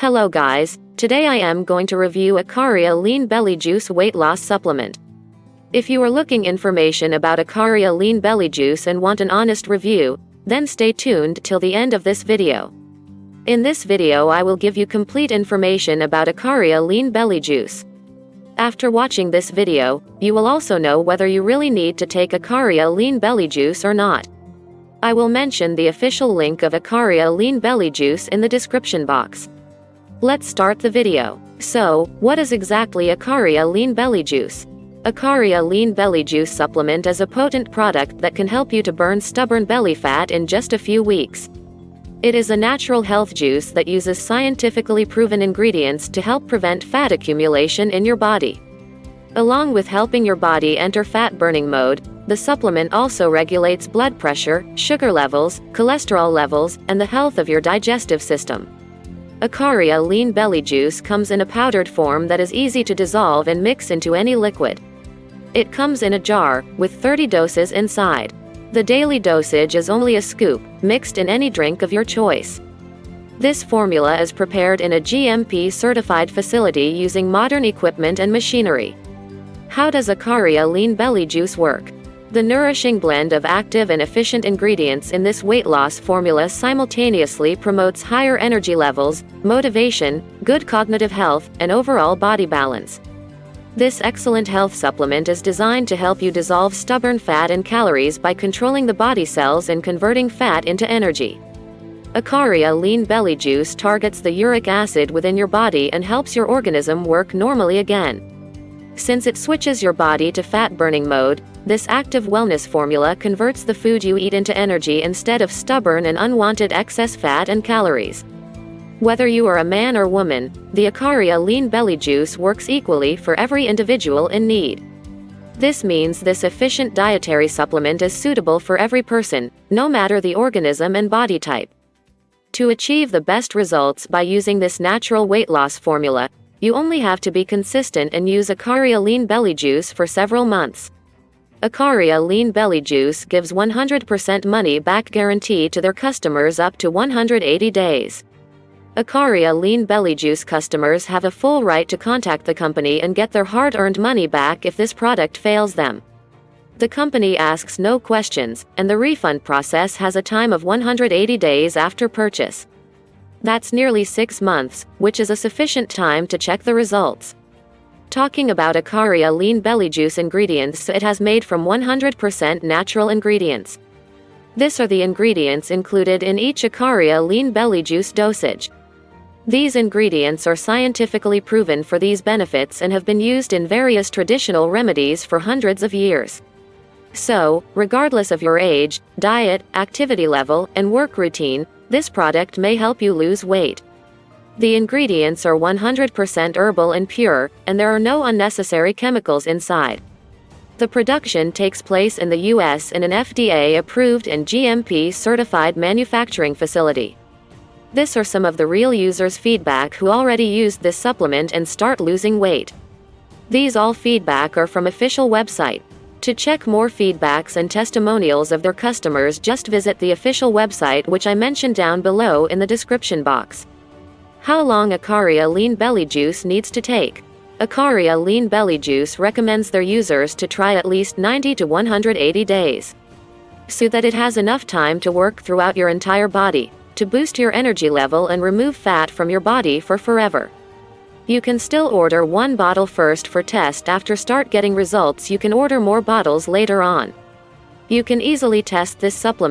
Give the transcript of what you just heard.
Hello guys, today I am going to review Ikaria Lean Belly Juice Weight Loss Supplement. If you are looking information about Ikaria Lean Belly Juice and want an honest review, then stay tuned till the end of this video. In this video I will give you complete information about Ikaria Lean Belly Juice. After watching this video, you will also know whether you really need to take Ikaria Lean Belly Juice or not. I will mention the official link of Ikaria Lean Belly Juice in the description box. Let's start the video. So, what is exactly Ikaria Lean Belly Juice? Ikaria Lean Belly Juice supplement is a potent product that can help you to burn stubborn belly fat in just a few weeks. It is a natural health juice that uses scientifically proven ingredients to help prevent fat accumulation in your body. Along with helping your body enter fat burning mode, the supplement also regulates blood pressure, sugar levels, cholesterol levels, and the health of your digestive system. Ikaria Lean Belly Juice comes in a powdered form that is easy to dissolve and mix into any liquid. It comes in a jar, with 30 doses inside. The daily dosage is only a scoop, mixed in any drink of your choice. This formula is prepared in a GMP certified facility using modern equipment and machinery. How does Ikaria Lean Belly Juice work? The nourishing blend of active and efficient ingredients in this weight loss formula simultaneously promotes higher energy levels, motivation, good cognitive health, and overall body balance. This excellent health supplement is designed to help you dissolve stubborn fat and calories by controlling the body cells and converting fat into energy. Ikaria Lean Belly Juice targets the uric acid within your body and helps your organism work normally again. Since it switches your body to fat burning mode, this active wellness formula converts the food you eat into energy instead of stubborn and unwanted excess fat and calories. Whether you are a man or woman, the Ikaria Lean Belly Juice works equally for every individual in need. This means this efficient dietary supplement is suitable for every person, no matter the organism and body type. To achieve the best results by using this natural weight loss formula, you only have to be consistent and use Ikaria Lean Belly Juice for several months. Ikaria Lean Belly Juice gives 100% money back guarantee to their customers up to 180 days. Ikaria Lean Belly Juice customers have a full right to contact the company and get their hard-earned money back if this product fails them. The company asks no questions, and the refund process has a time of 180 days after purchase. That's nearly six months, which is a sufficient time to check the results. Talking about Ikaria lean belly juice ingredients it has made from 100% natural ingredients. This are the ingredients included in each Ikaria lean belly juice dosage. These ingredients are scientifically proven for these benefits and have been used in various traditional remedies for hundreds of years. So, regardless of your age, diet, activity level, and work routine, this product may help you lose weight. The ingredients are 100% herbal and pure, and there are no unnecessary chemicals inside. The production takes place in the US in an FDA approved and GMP certified manufacturing facility. This are some of the real users' feedback who already used this supplement and start losing weight. These all feedback are from official website. To check more feedbacks and testimonials of their customers just visit the official website which I mentioned down below in the description box. How long Ikaria Lean Belly Juice needs to take? Ikaria Lean Belly Juice recommends their users to try at least 90 to 180 days. So that it has enough time to work throughout your entire body, to boost your energy level and remove fat from your body for forever. You can still order one bottle first for test after start getting results you can order more bottles later on. You can easily test this supplement